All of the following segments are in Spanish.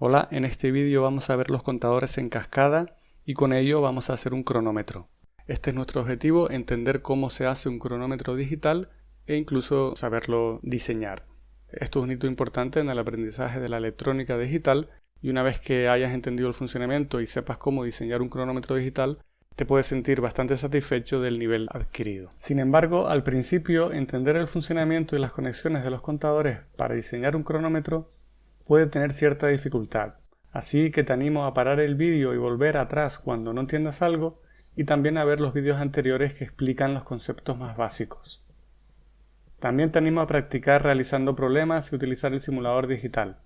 Hola, en este vídeo vamos a ver los contadores en cascada y con ello vamos a hacer un cronómetro. Este es nuestro objetivo, entender cómo se hace un cronómetro digital e incluso saberlo diseñar. Esto es un hito importante en el aprendizaje de la electrónica digital y una vez que hayas entendido el funcionamiento y sepas cómo diseñar un cronómetro digital, te puedes sentir bastante satisfecho del nivel adquirido. Sin embargo, al principio, entender el funcionamiento y las conexiones de los contadores para diseñar un cronómetro puede tener cierta dificultad. Así que te animo a parar el vídeo y volver atrás cuando no entiendas algo y también a ver los vídeos anteriores que explican los conceptos más básicos. También te animo a practicar realizando problemas y utilizar el simulador digital.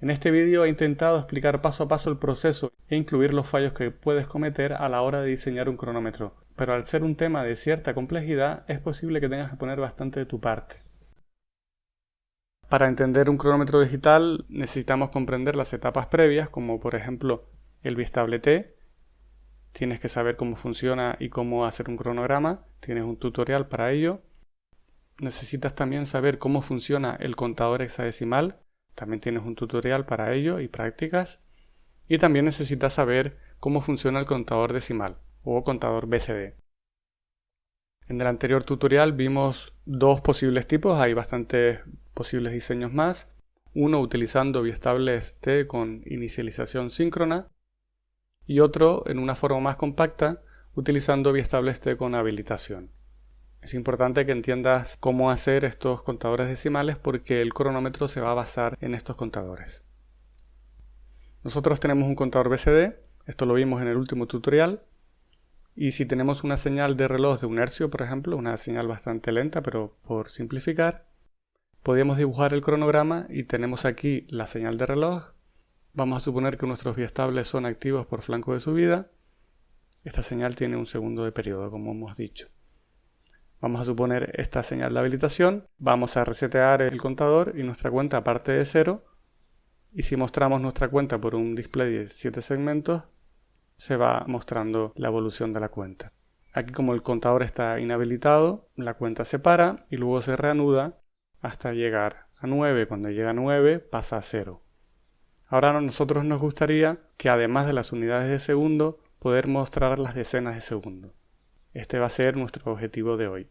En este vídeo he intentado explicar paso a paso el proceso e incluir los fallos que puedes cometer a la hora de diseñar un cronómetro, pero al ser un tema de cierta complejidad es posible que tengas que poner bastante de tu parte. Para entender un cronómetro digital necesitamos comprender las etapas previas, como por ejemplo el bistable T. Tienes que saber cómo funciona y cómo hacer un cronograma. Tienes un tutorial para ello. Necesitas también saber cómo funciona el contador hexadecimal. También tienes un tutorial para ello y prácticas. Y también necesitas saber cómo funciona el contador decimal o contador BCD. En el anterior tutorial vimos dos posibles tipos, hay bastantes posibles diseños más. Uno utilizando biestables T con inicialización síncrona y otro en una forma más compacta utilizando biestables T con habilitación. Es importante que entiendas cómo hacer estos contadores decimales porque el cronómetro se va a basar en estos contadores. Nosotros tenemos un contador BCD, esto lo vimos en el último tutorial, y si tenemos una señal de reloj de un hercio, por ejemplo, una señal bastante lenta, pero por simplificar, podemos dibujar el cronograma y tenemos aquí la señal de reloj. Vamos a suponer que nuestros biestables son activos por flanco de subida. Esta señal tiene un segundo de periodo, como hemos dicho. Vamos a suponer esta señal de habilitación. Vamos a resetear el contador y nuestra cuenta parte de cero. Y si mostramos nuestra cuenta por un display de 7 segmentos, se va mostrando la evolución de la cuenta. Aquí como el contador está inhabilitado, la cuenta se para y luego se reanuda hasta llegar a 9. Cuando llega a 9 pasa a 0. Ahora a nosotros nos gustaría que además de las unidades de segundo, poder mostrar las decenas de segundo. Este va a ser nuestro objetivo de hoy.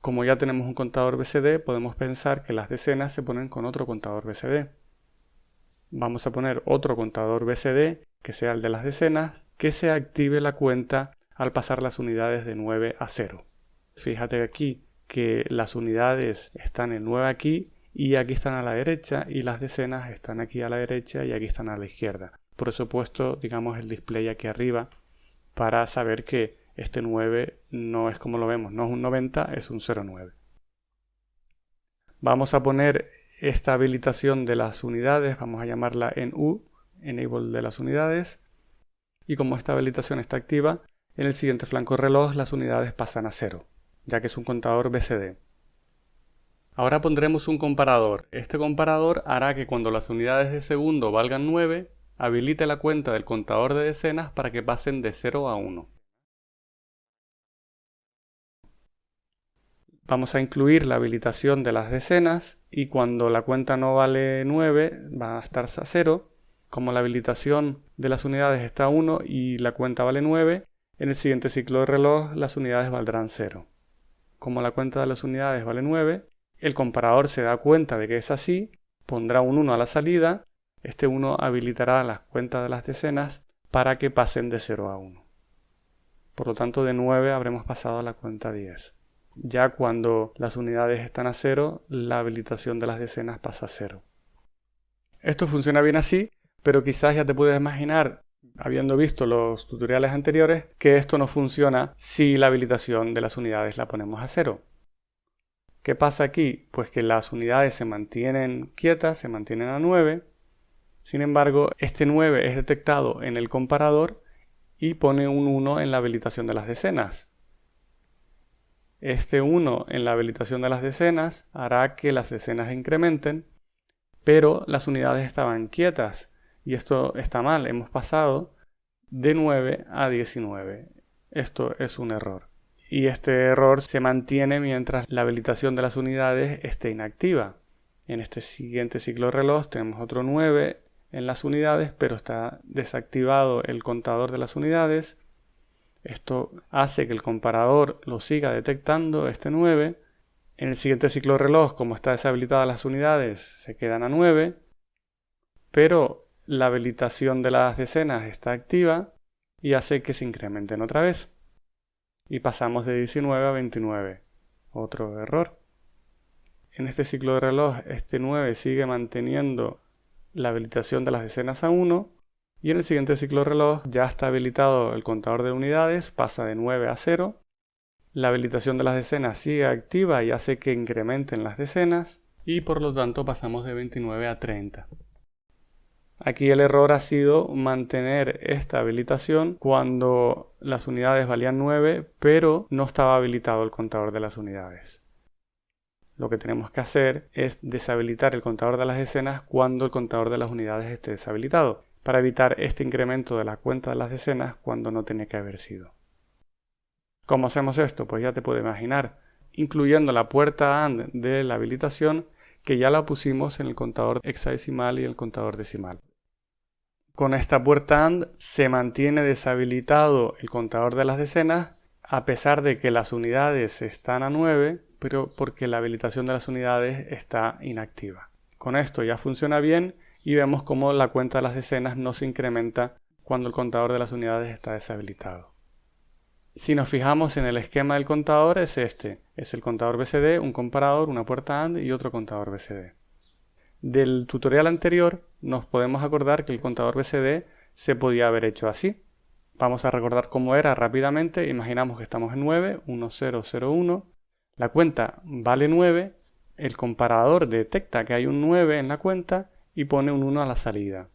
Como ya tenemos un contador BCD, podemos pensar que las decenas se ponen con otro contador BCD. Vamos a poner otro contador BCD que sea el de las decenas, que se active la cuenta al pasar las unidades de 9 a 0. Fíjate aquí que las unidades están en 9 aquí y aquí están a la derecha y las decenas están aquí a la derecha y aquí están a la izquierda. Por eso he puesto, digamos, el display aquí arriba para saber que este 9 no es como lo vemos, no es un 90, es un 09. Vamos a poner esta habilitación de las unidades, vamos a llamarla en U, enable de las unidades, y como esta habilitación está activa, en el siguiente flanco reloj las unidades pasan a 0, ya que es un contador BCD. Ahora pondremos un comparador. Este comparador hará que cuando las unidades de segundo valgan 9, habilite la cuenta del contador de decenas para que pasen de 0 a 1. Vamos a incluir la habilitación de las decenas y cuando la cuenta no vale 9 va a estar a 0. Como la habilitación de las unidades está a 1 y la cuenta vale 9, en el siguiente ciclo de reloj las unidades valdrán 0. Como la cuenta de las unidades vale 9, el comparador se da cuenta de que es así, pondrá un 1 a la salida, este 1 habilitará las cuentas de las decenas para que pasen de 0 a 1. Por lo tanto, de 9 habremos pasado a la cuenta 10. Ya cuando las unidades están a cero, la habilitación de las decenas pasa a cero. Esto funciona bien así, pero quizás ya te puedes imaginar, habiendo visto los tutoriales anteriores, que esto no funciona si la habilitación de las unidades la ponemos a cero. ¿Qué pasa aquí? Pues que las unidades se mantienen quietas, se mantienen a 9. Sin embargo, este 9 es detectado en el comparador y pone un 1 en la habilitación de las decenas. Este 1 en la habilitación de las decenas hará que las decenas incrementen, pero las unidades estaban quietas y esto está mal. Hemos pasado de 9 a 19. Esto es un error. Y este error se mantiene mientras la habilitación de las unidades esté inactiva. En este siguiente ciclo reloj tenemos otro 9 en las unidades, pero está desactivado el contador de las unidades. Esto hace que el comparador lo siga detectando, este 9. En el siguiente ciclo reloj, como está deshabilitada las unidades, se quedan a 9. Pero la habilitación de las decenas está activa y hace que se incrementen otra vez. Y pasamos de 19 a 29. Otro error. En este ciclo de reloj, este 9 sigue manteniendo la habilitación de las decenas a 1 y en el siguiente ciclo de reloj ya está habilitado el contador de unidades, pasa de 9 a 0. La habilitación de las decenas sigue activa y hace que incrementen las decenas y por lo tanto pasamos de 29 a 30. Aquí el error ha sido mantener esta habilitación cuando las unidades valían 9, pero no estaba habilitado el contador de las unidades. Lo que tenemos que hacer es deshabilitar el contador de las decenas cuando el contador de las unidades esté deshabilitado, para evitar este incremento de la cuenta de las decenas cuando no tenía que haber sido. ¿Cómo hacemos esto? Pues ya te puedes imaginar, incluyendo la puerta AND de la habilitación que ya la pusimos en el contador hexadecimal y el contador decimal. Con esta puerta AND se mantiene deshabilitado el contador de las decenas a pesar de que las unidades están a 9, pero porque la habilitación de las unidades está inactiva. Con esto ya funciona bien y vemos cómo la cuenta de las decenas no se incrementa cuando el contador de las unidades está deshabilitado. Si nos fijamos en el esquema del contador es este, es el contador BCD, un comparador, una puerta AND y otro contador BCD. Del tutorial anterior nos podemos acordar que el contador BCD se podía haber hecho así. Vamos a recordar cómo era rápidamente. Imaginamos que estamos en 9, 1, 0, 0, 1. La cuenta vale 9. El comparador detecta que hay un 9 en la cuenta y pone un 1 a la salida.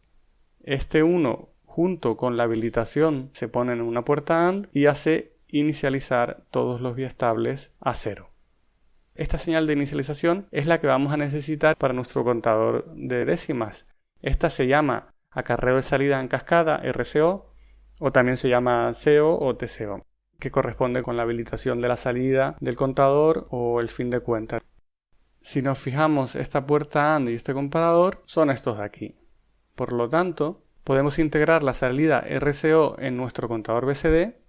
Este 1 junto con la habilitación se pone en una puerta AND y hace inicializar todos los biestables a 0. Esta señal de inicialización es la que vamos a necesitar para nuestro contador de décimas. Esta se llama acarreo de salida en cascada, RCO, o también se llama CO o TCO, que corresponde con la habilitación de la salida del contador o el fin de cuenta. Si nos fijamos, esta puerta AND y este comparador son estos de aquí. Por lo tanto, podemos integrar la salida RCO en nuestro contador BCD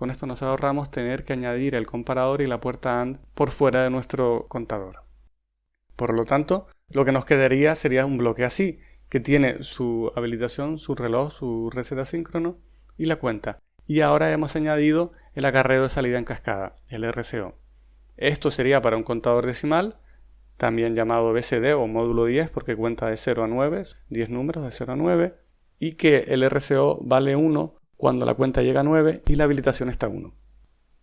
con esto nos ahorramos tener que añadir el comparador y la puerta AND por fuera de nuestro contador. Por lo tanto, lo que nos quedaría sería un bloque así, que tiene su habilitación, su reloj, su reset asíncrono y la cuenta. Y ahora hemos añadido el acarreo de salida en cascada, el RCO. Esto sería para un contador decimal, también llamado BCD o módulo 10 porque cuenta de 0 a 9, 10 números de 0 a 9, y que el RCO vale 1 cuando la cuenta llega a 9 y la habilitación está a 1.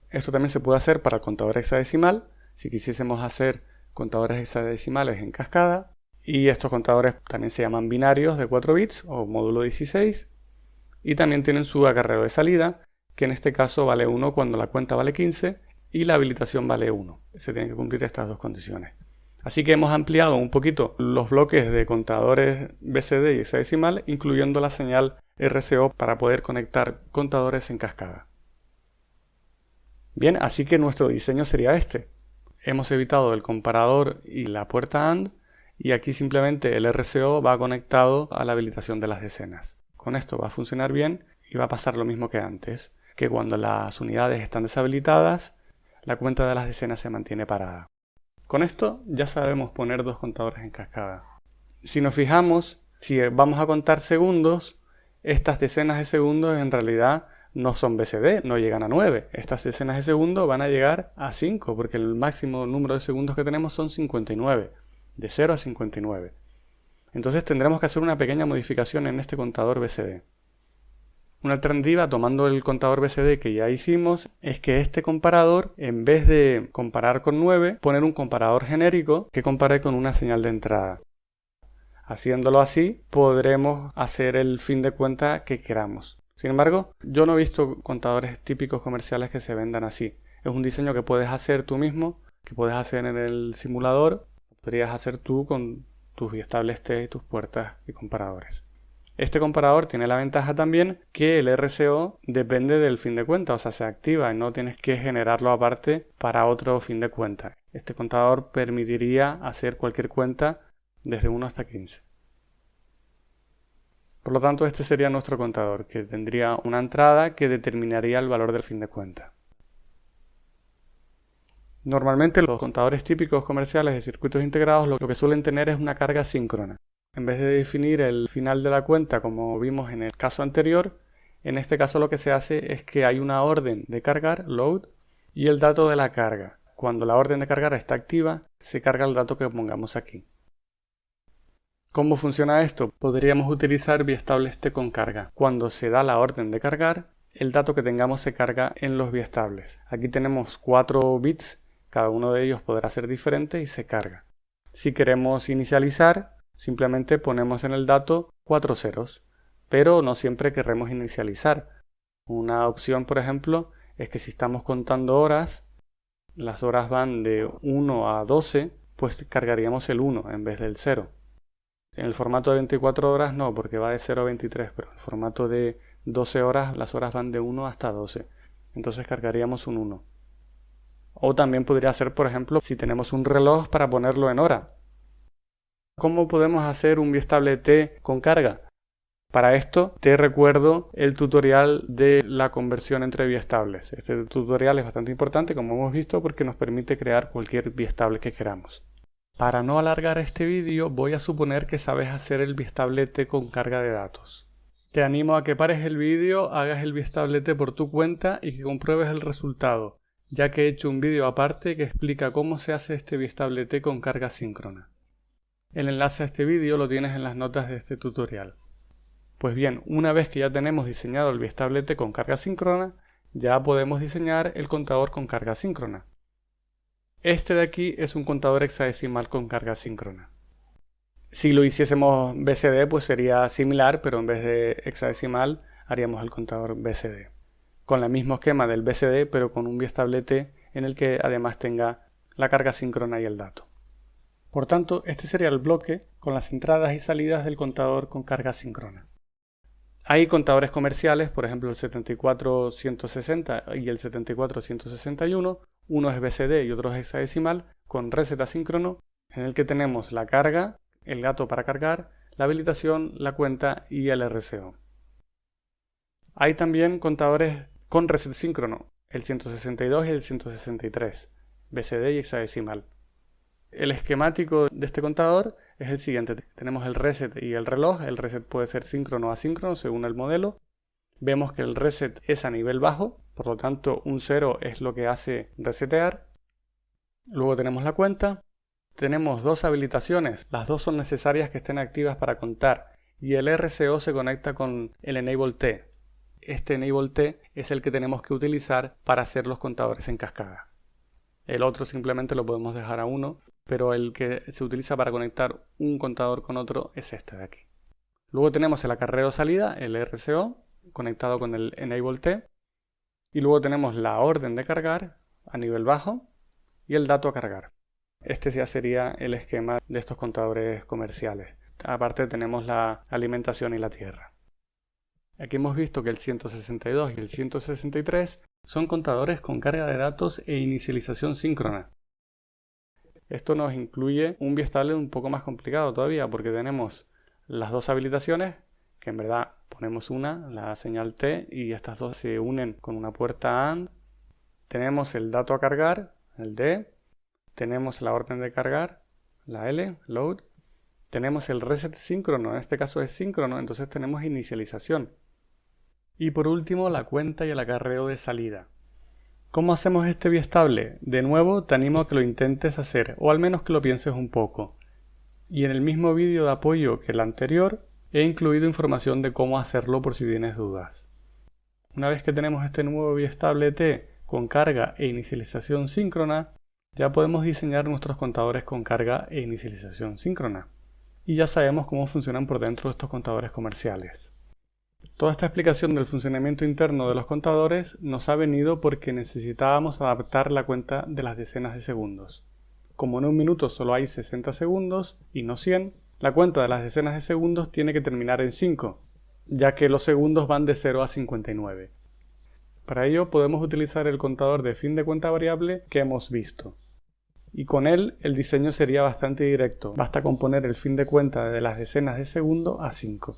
Esto también se puede hacer para contador hexadecimal, si quisiésemos hacer contadores hexadecimales en cascada, y estos contadores también se llaman binarios de 4 bits o módulo 16, y también tienen su acarreo de salida, que en este caso vale 1 cuando la cuenta vale 15 y la habilitación vale 1. Se tienen que cumplir estas dos condiciones. Así que hemos ampliado un poquito los bloques de contadores BCD y hexadecimal, incluyendo la señal RCO para poder conectar contadores en cascada. Bien, así que nuestro diseño sería este. Hemos evitado el comparador y la puerta AND y aquí simplemente el RCO va conectado a la habilitación de las decenas. Con esto va a funcionar bien y va a pasar lo mismo que antes, que cuando las unidades están deshabilitadas, la cuenta de las decenas se mantiene parada. Con esto ya sabemos poner dos contadores en cascada. Si nos fijamos, si vamos a contar segundos, estas decenas de segundos en realidad no son BCD, no llegan a 9. Estas decenas de segundos van a llegar a 5, porque el máximo número de segundos que tenemos son 59, de 0 a 59. Entonces tendremos que hacer una pequeña modificación en este contador BCD. Una alternativa, tomando el contador BCD que ya hicimos, es que este comparador, en vez de comparar con 9, poner un comparador genérico que compare con una señal de entrada. Haciéndolo así, podremos hacer el fin de cuenta que queramos. Sin embargo, yo no he visto contadores típicos comerciales que se vendan así. Es un diseño que puedes hacer tú mismo, que puedes hacer en el simulador, podrías hacer tú con tus biestables T y tus puertas y comparadores. Este comparador tiene la ventaja también que el RCO depende del fin de cuenta, o sea, se activa y no tienes que generarlo aparte para otro fin de cuenta. Este contador permitiría hacer cualquier cuenta desde 1 hasta 15. Por lo tanto, este sería nuestro contador, que tendría una entrada que determinaría el valor del fin de cuenta. Normalmente los contadores típicos comerciales de circuitos integrados lo que suelen tener es una carga síncrona. En vez de definir el final de la cuenta como vimos en el caso anterior, en este caso lo que se hace es que hay una orden de cargar, load, y el dato de la carga. Cuando la orden de cargar está activa, se carga el dato que pongamos aquí. ¿Cómo funciona esto? Podríamos utilizar biestables T con carga. Cuando se da la orden de cargar, el dato que tengamos se carga en los biestables. Aquí tenemos 4 bits, cada uno de ellos podrá ser diferente y se carga. Si queremos inicializar, simplemente ponemos en el dato 4 ceros, pero no siempre queremos inicializar. Una opción, por ejemplo, es que si estamos contando horas, las horas van de 1 a 12, pues cargaríamos el 1 en vez del 0. En el formato de 24 horas no, porque va de 0 a 23, pero en el formato de 12 horas las horas van de 1 hasta 12. Entonces cargaríamos un 1. O también podría ser, por ejemplo, si tenemos un reloj para ponerlo en hora. ¿Cómo podemos hacer un biestable T con carga? Para esto te recuerdo el tutorial de la conversión entre biestables. Este tutorial es bastante importante, como hemos visto, porque nos permite crear cualquier biestable que queramos. Para no alargar este vídeo voy a suponer que sabes hacer el biestablete con carga de datos. Te animo a que pares el vídeo, hagas el biestablete por tu cuenta y que compruebes el resultado, ya que he hecho un vídeo aparte que explica cómo se hace este biestablete con carga síncrona. El enlace a este vídeo lo tienes en las notas de este tutorial. Pues bien, una vez que ya tenemos diseñado el biestablete con carga síncrona, ya podemos diseñar el contador con carga síncrona. Este de aquí es un contador hexadecimal con carga síncrona. Si lo hiciésemos BCD, pues sería similar, pero en vez de hexadecimal haríamos el contador BCD. Con el mismo esquema del BCD, pero con un biestablete en el que además tenga la carga síncrona y el dato. Por tanto, este sería el bloque con las entradas y salidas del contador con carga síncrona. Hay contadores comerciales, por ejemplo el 74160 y el 74161, uno es BCD y otro es hexadecimal, con reset asíncrono, en el que tenemos la carga, el gato para cargar, la habilitación, la cuenta y el RCO. Hay también contadores con reset síncrono, el 162 y el 163, BCD y hexadecimal. El esquemático de este contador es el siguiente. Tenemos el reset y el reloj. El reset puede ser síncrono o asíncrono según el modelo. Vemos que el reset es a nivel bajo, por lo tanto un 0 es lo que hace resetear. Luego tenemos la cuenta. Tenemos dos habilitaciones, las dos son necesarias que estén activas para contar y el RCO se conecta con el Enable T. Este Enable T es el que tenemos que utilizar para hacer los contadores en cascada. El otro simplemente lo podemos dejar a 1, pero el que se utiliza para conectar un contador con otro es este de aquí. Luego tenemos el acarreo salida, el RCO, conectado con el Enable T. Y luego tenemos la orden de cargar a nivel bajo y el dato a cargar. Este ya sería el esquema de estos contadores comerciales. Aparte tenemos la alimentación y la tierra. Aquí hemos visto que el 162 y el 163 son contadores con carga de datos e inicialización síncrona. Esto nos incluye un biestable un poco más complicado todavía porque tenemos las dos habilitaciones que en verdad ponemos una, la señal T, y estas dos se unen con una puerta AND. Tenemos el dato a cargar, el D. Tenemos la orden de cargar, la L, load. Tenemos el reset síncrono, en este caso es síncrono, entonces tenemos inicialización. Y por último, la cuenta y el acarreo de salida. ¿Cómo hacemos este biestable? De nuevo, te animo a que lo intentes hacer, o al menos que lo pienses un poco. Y en el mismo vídeo de apoyo que el anterior, He incluido información de cómo hacerlo por si tienes dudas. Una vez que tenemos este nuevo biestable T con carga e inicialización síncrona, ya podemos diseñar nuestros contadores con carga e inicialización síncrona. Y ya sabemos cómo funcionan por dentro estos contadores comerciales. Toda esta explicación del funcionamiento interno de los contadores nos ha venido porque necesitábamos adaptar la cuenta de las decenas de segundos. Como en un minuto solo hay 60 segundos y no 100, la cuenta de las decenas de segundos tiene que terminar en 5, ya que los segundos van de 0 a 59. Para ello podemos utilizar el contador de fin de cuenta variable que hemos visto. y con él el diseño sería bastante directo. Basta con poner el fin de cuenta de las decenas de segundo a 5.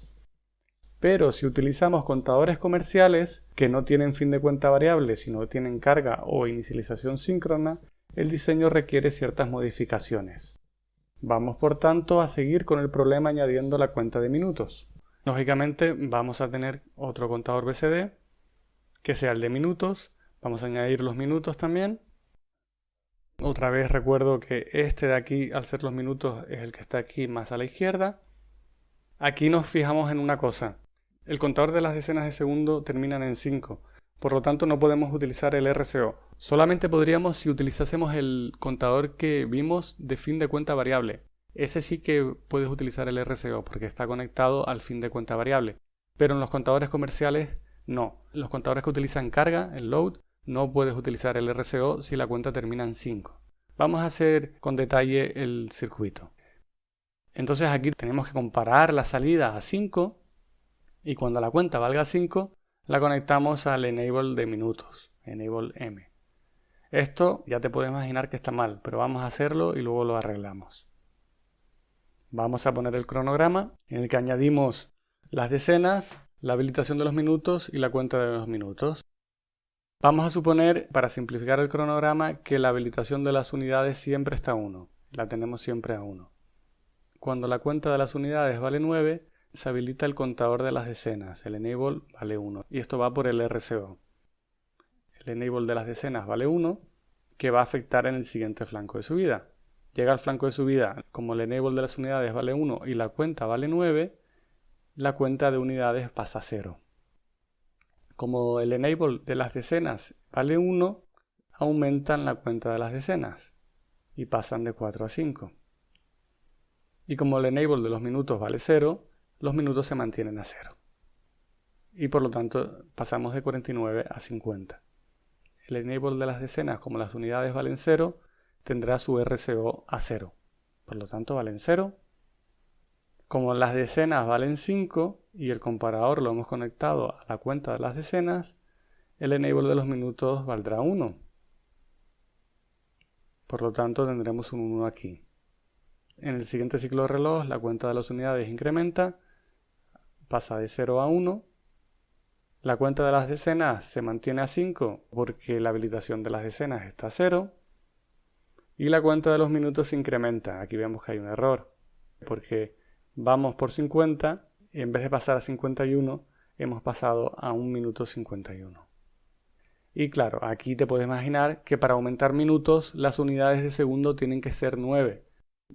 Pero si utilizamos contadores comerciales que no tienen fin de cuenta variable, sino tienen carga o inicialización síncrona, el diseño requiere ciertas modificaciones. Vamos por tanto a seguir con el problema añadiendo la cuenta de minutos. Lógicamente vamos a tener otro contador BCD que sea el de minutos. Vamos a añadir los minutos también. Otra vez recuerdo que este de aquí, al ser los minutos, es el que está aquí más a la izquierda. Aquí nos fijamos en una cosa. El contador de las decenas de segundo terminan en 5. Por lo tanto, no podemos utilizar el RCO. Solamente podríamos si utilizásemos el contador que vimos de fin de cuenta variable. Ese sí que puedes utilizar el RCO porque está conectado al fin de cuenta variable. Pero en los contadores comerciales no. Los contadores que utilizan carga, el load, no puedes utilizar el RCO si la cuenta termina en 5. Vamos a hacer con detalle el circuito. Entonces aquí tenemos que comparar la salida a 5 y cuando la cuenta valga 5 la conectamos al enable de minutos, enable m. Esto ya te puedes imaginar que está mal, pero vamos a hacerlo y luego lo arreglamos. Vamos a poner el cronograma en el que añadimos las decenas, la habilitación de los minutos y la cuenta de los minutos. Vamos a suponer, para simplificar el cronograma, que la habilitación de las unidades siempre está a 1. La tenemos siempre a 1. Cuando la cuenta de las unidades vale 9, se habilita el contador de las decenas, el enable vale 1, y esto va por el RCO. El enable de las decenas vale 1, que va a afectar en el siguiente flanco de subida. Llega al flanco de subida, como el enable de las unidades vale 1 y la cuenta vale 9, la cuenta de unidades pasa a 0. Como el enable de las decenas vale 1, aumentan la cuenta de las decenas y pasan de 4 a 5. Y como el enable de los minutos vale 0, los minutos se mantienen a cero. Y por lo tanto pasamos de 49 a 50. El enable de las decenas, como las unidades valen 0, tendrá su RCO a 0. Por lo tanto valen 0. Como las decenas valen 5 y el comparador lo hemos conectado a la cuenta de las decenas, el enable de los minutos valdrá 1. Por lo tanto tendremos un 1 aquí. En el siguiente ciclo de reloj la cuenta de las unidades incrementa pasa de 0 a 1. La cuenta de las decenas se mantiene a 5 porque la habilitación de las decenas está a 0. Y la cuenta de los minutos se incrementa. Aquí vemos que hay un error porque vamos por 50 y en vez de pasar a 51 hemos pasado a 1 minuto 51. Y claro, aquí te puedes imaginar que para aumentar minutos las unidades de segundo tienen que ser 9.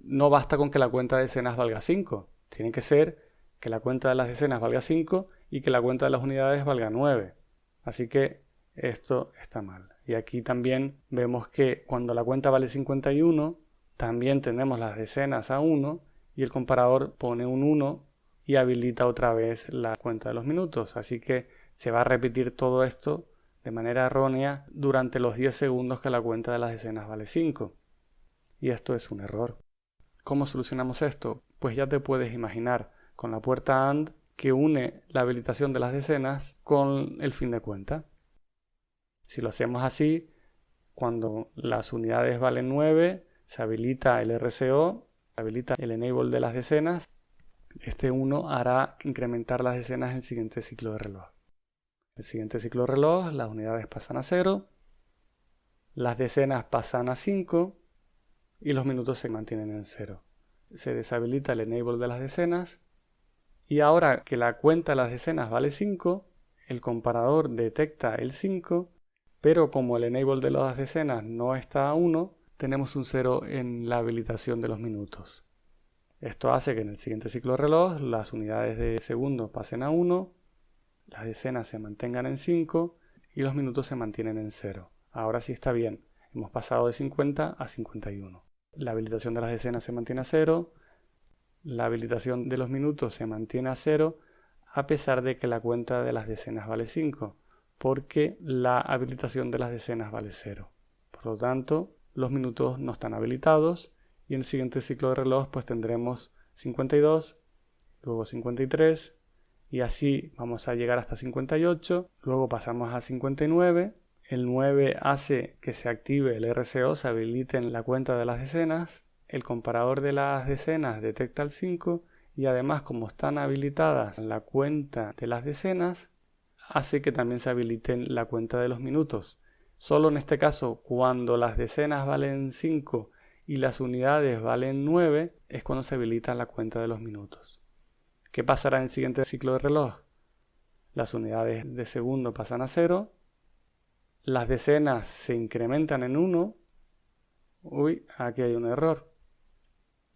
No basta con que la cuenta de decenas valga 5, tiene que ser que la cuenta de las decenas valga 5 y que la cuenta de las unidades valga 9. Así que esto está mal. Y aquí también vemos que cuando la cuenta vale 51, también tenemos las decenas a 1 y el comparador pone un 1 y habilita otra vez la cuenta de los minutos. Así que se va a repetir todo esto de manera errónea durante los 10 segundos que la cuenta de las decenas vale 5. Y esto es un error. ¿Cómo solucionamos esto? Pues ya te puedes imaginar con la puerta AND que une la habilitación de las decenas con el fin de cuenta. Si lo hacemos así, cuando las unidades valen 9, se habilita el RCO, se habilita el enable de las decenas. Este 1 hará incrementar las decenas en el siguiente ciclo de reloj. El siguiente ciclo de reloj, las unidades pasan a 0, las decenas pasan a 5 y los minutos se mantienen en 0. Se deshabilita el enable de las decenas y ahora que la cuenta de las decenas vale 5, el comparador detecta el 5, pero como el enable de las decenas no está a 1, tenemos un 0 en la habilitación de los minutos. Esto hace que en el siguiente ciclo de reloj las unidades de segundo pasen a 1, las decenas se mantengan en 5 y los minutos se mantienen en 0. Ahora sí está bien, hemos pasado de 50 a 51. La habilitación de las decenas se mantiene a 0, la habilitación de los minutos se mantiene a cero a pesar de que la cuenta de las decenas vale 5, porque la habilitación de las decenas vale 0. Por lo tanto, los minutos no están habilitados y en el siguiente ciclo de reloj pues tendremos 52, luego 53 y así vamos a llegar hasta 58, luego pasamos a 59 el 9 hace que se active el RCO, se habilite la cuenta de las decenas, el comparador de las decenas detecta el 5 y además como están habilitadas la cuenta de las decenas, hace que también se habiliten la cuenta de los minutos. Solo en este caso, cuando las decenas valen 5 y las unidades valen 9, es cuando se habilita la cuenta de los minutos. ¿Qué pasará en el siguiente ciclo de reloj? Las unidades de segundo pasan a 0, las decenas se incrementan en 1. Uy, aquí hay un error.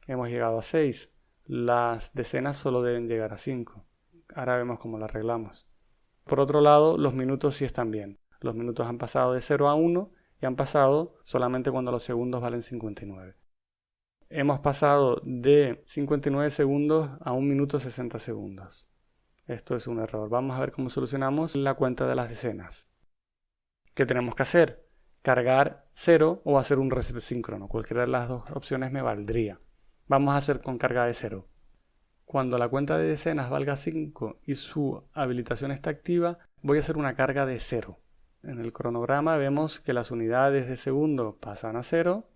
Hemos llegado a 6. Las decenas solo deben llegar a 5. Ahora vemos cómo lo arreglamos. Por otro lado, los minutos sí están bien. Los minutos han pasado de 0 a 1 y han pasado solamente cuando los segundos valen 59. Hemos pasado de 59 segundos a 1 minuto 60 segundos. Esto es un error. Vamos a ver cómo solucionamos la cuenta de las decenas. ¿Qué tenemos que hacer? Cargar 0 o hacer un reset síncrono. Cualquiera de las dos opciones me valdría. Vamos a hacer con carga de 0. Cuando la cuenta de decenas valga 5 y su habilitación está activa, voy a hacer una carga de 0. En el cronograma vemos que las unidades de segundo pasan a 0.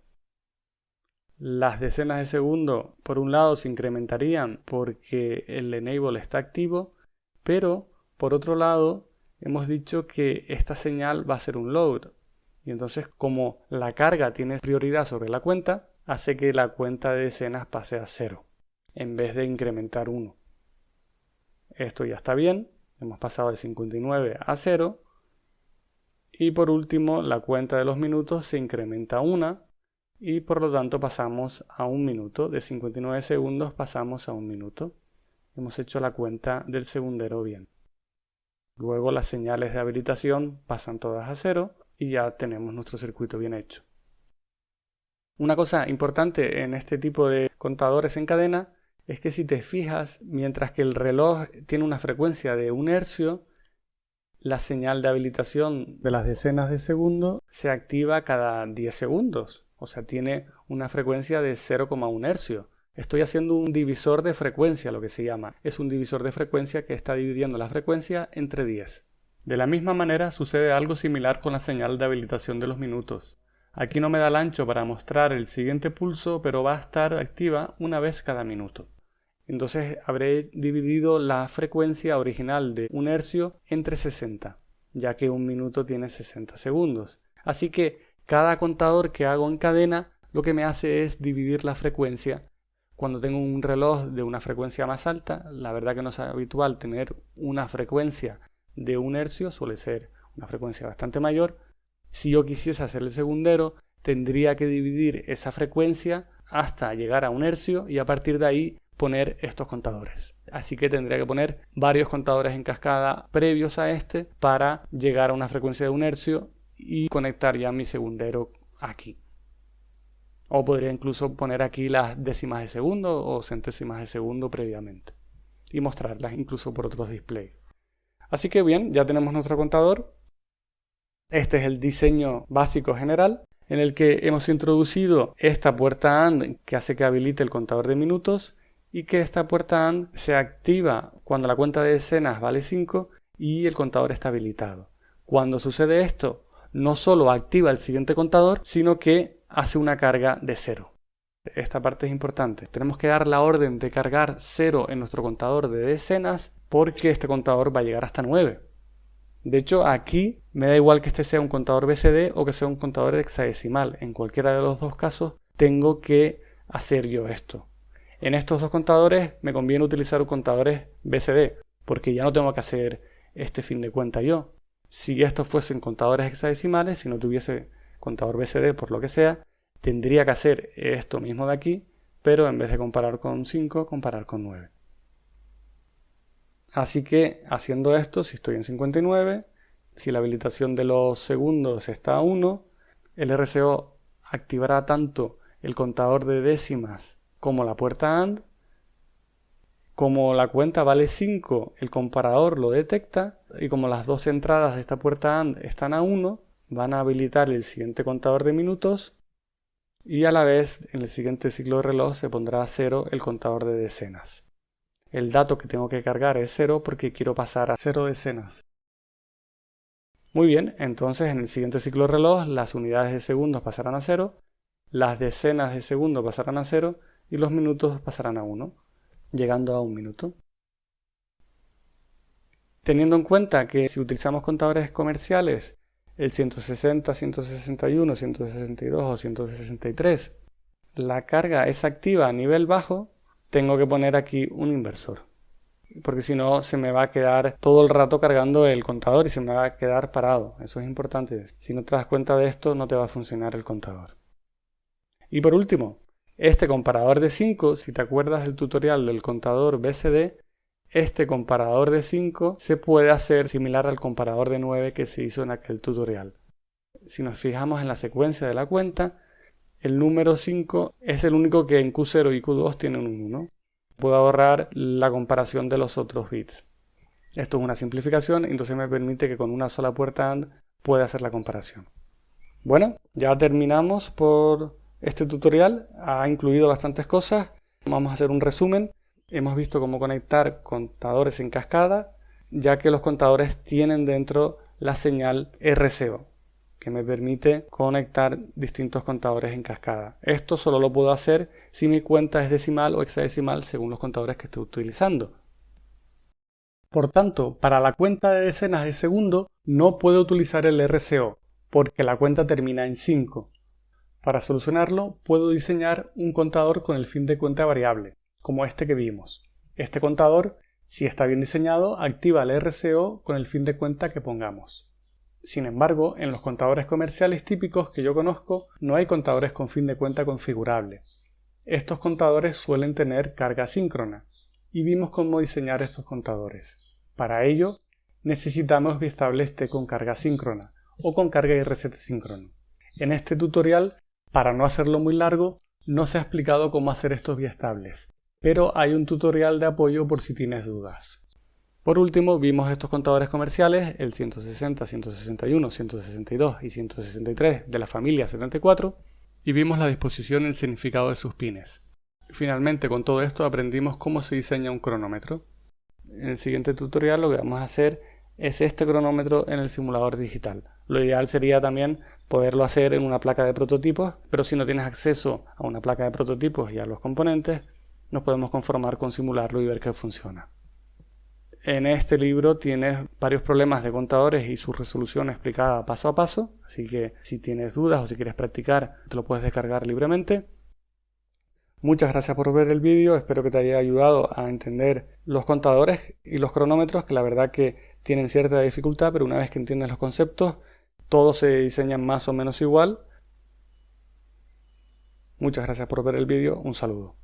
Las decenas de segundo, por un lado, se incrementarían porque el enable está activo, pero por otro lado, hemos dicho que esta señal va a ser un load. Y entonces, como la carga tiene prioridad sobre la cuenta, hace que la cuenta de decenas pase a 0, en vez de incrementar 1. Esto ya está bien, hemos pasado de 59 a 0, y por último, la cuenta de los minutos se incrementa a 1 y por lo tanto pasamos a un minuto. De 59 segundos pasamos a un minuto. Hemos hecho la cuenta del segundero bien. Luego las señales de habilitación pasan todas a cero y ya tenemos nuestro circuito bien hecho. Una cosa importante en este tipo de contadores en cadena es que si te fijas, mientras que el reloj tiene una frecuencia de un hercio, la señal de habilitación de las decenas de segundo se activa cada 10 segundos, o sea, tiene una frecuencia de 0,1 hercio. Estoy haciendo un divisor de frecuencia, lo que se llama. Es un divisor de frecuencia que está dividiendo la frecuencia entre 10. De la misma manera sucede algo similar con la señal de habilitación de los minutos. Aquí no me da el ancho para mostrar el siguiente pulso, pero va a estar activa una vez cada minuto. Entonces habré dividido la frecuencia original de un hercio entre 60, ya que un minuto tiene 60 segundos. Así que cada contador que hago en cadena lo que me hace es dividir la frecuencia. Cuando tengo un reloj de una frecuencia más alta, la verdad que no es habitual tener una frecuencia de un hercio, suele ser una frecuencia bastante mayor. Si yo quisiese hacer el segundero, tendría que dividir esa frecuencia hasta llegar a un hercio y a partir de ahí poner estos contadores. Así que tendría que poner varios contadores en cascada previos a este para llegar a una frecuencia de un hercio y conectar ya mi segundero aquí. O podría incluso poner aquí las décimas de segundo o centésimas de segundo previamente y mostrarlas incluso por otros displays. Así que bien, ya tenemos nuestro contador. Este es el diseño básico general en el que hemos introducido esta puerta AND que hace que habilite el contador de minutos y que esta puerta AND se activa cuando la cuenta de decenas vale 5 y el contador está habilitado. Cuando sucede esto, no solo activa el siguiente contador, sino que hace una carga de 0. Esta parte es importante. Tenemos que dar la orden de cargar 0 en nuestro contador de decenas porque este contador va a llegar hasta 9. De hecho, aquí me da igual que este sea un contador BCD o que sea un contador hexadecimal. En cualquiera de los dos casos tengo que hacer yo esto. En estos dos contadores me conviene utilizar contadores BCD, porque ya no tengo que hacer este fin de cuenta yo. Si estos fuesen contadores hexadecimales, si no tuviese contador BCD por lo que sea, tendría que hacer esto mismo de aquí, pero en vez de comparar con 5, comparar con 9. Así que haciendo esto, si estoy en 59, si la habilitación de los segundos está a 1, el RCO activará tanto el contador de décimas como la puerta AND. Como la cuenta vale 5, el comparador lo detecta y como las dos entradas de esta puerta AND están a 1, van a habilitar el siguiente contador de minutos y a la vez en el siguiente ciclo de reloj se pondrá a 0 el contador de decenas. El dato que tengo que cargar es 0 porque quiero pasar a 0 decenas. Muy bien, entonces en el siguiente ciclo de reloj las unidades de segundos pasarán a 0, las decenas de segundos pasarán a 0 y los minutos pasarán a 1, llegando a un minuto. Teniendo en cuenta que si utilizamos contadores comerciales, el 160, 161, 162 o 163, la carga es activa a nivel bajo, tengo que poner aquí un inversor. Porque si no, se me va a quedar todo el rato cargando el contador y se me va a quedar parado. Eso es importante. Si no te das cuenta de esto, no te va a funcionar el contador. Y por último, este comparador de 5, si te acuerdas del tutorial del contador BCD, este comparador de 5 se puede hacer similar al comparador de 9 que se hizo en aquel tutorial. Si nos fijamos en la secuencia de la cuenta, el número 5 es el único que en Q0 y Q2 tiene un 1. Puedo ahorrar la comparación de los otros bits. Esto es una simplificación, entonces me permite que con una sola puerta AND pueda hacer la comparación. Bueno, ya terminamos por este tutorial. Ha incluido bastantes cosas. Vamos a hacer un resumen hemos visto cómo conectar contadores en cascada, ya que los contadores tienen dentro la señal RCO, que me permite conectar distintos contadores en cascada. Esto solo lo puedo hacer si mi cuenta es decimal o hexadecimal según los contadores que estoy utilizando. Por tanto, para la cuenta de decenas de segundo no puedo utilizar el RCO, porque la cuenta termina en 5. Para solucionarlo, puedo diseñar un contador con el fin de cuenta variable como este que vimos. Este contador, si está bien diseñado, activa el RCO con el fin de cuenta que pongamos. Sin embargo, en los contadores comerciales típicos que yo conozco no hay contadores con fin de cuenta configurable. Estos contadores suelen tener carga síncrona y vimos cómo diseñar estos contadores. Para ello, necesitamos biestables T con carga síncrona o con carga y reset síncrono. En este tutorial, para no hacerlo muy largo, no se ha explicado cómo hacer estos biestables, pero hay un tutorial de apoyo por si tienes dudas. Por último, vimos estos contadores comerciales, el 160, 161, 162 y 163 de la familia 74, y vimos la disposición y el significado de sus pines. Finalmente, con todo esto aprendimos cómo se diseña un cronómetro. En el siguiente tutorial lo que vamos a hacer es este cronómetro en el simulador digital. Lo ideal sería también poderlo hacer en una placa de prototipos, pero si no tienes acceso a una placa de prototipos y a los componentes, nos podemos conformar con simularlo y ver que funciona. En este libro tienes varios problemas de contadores y su resolución explicada paso a paso, así que si tienes dudas o si quieres practicar, te lo puedes descargar libremente. Muchas gracias por ver el vídeo, espero que te haya ayudado a entender los contadores y los cronómetros, que la verdad que tienen cierta dificultad, pero una vez que entiendes los conceptos, todos se diseñan más o menos igual. Muchas gracias por ver el vídeo, un saludo.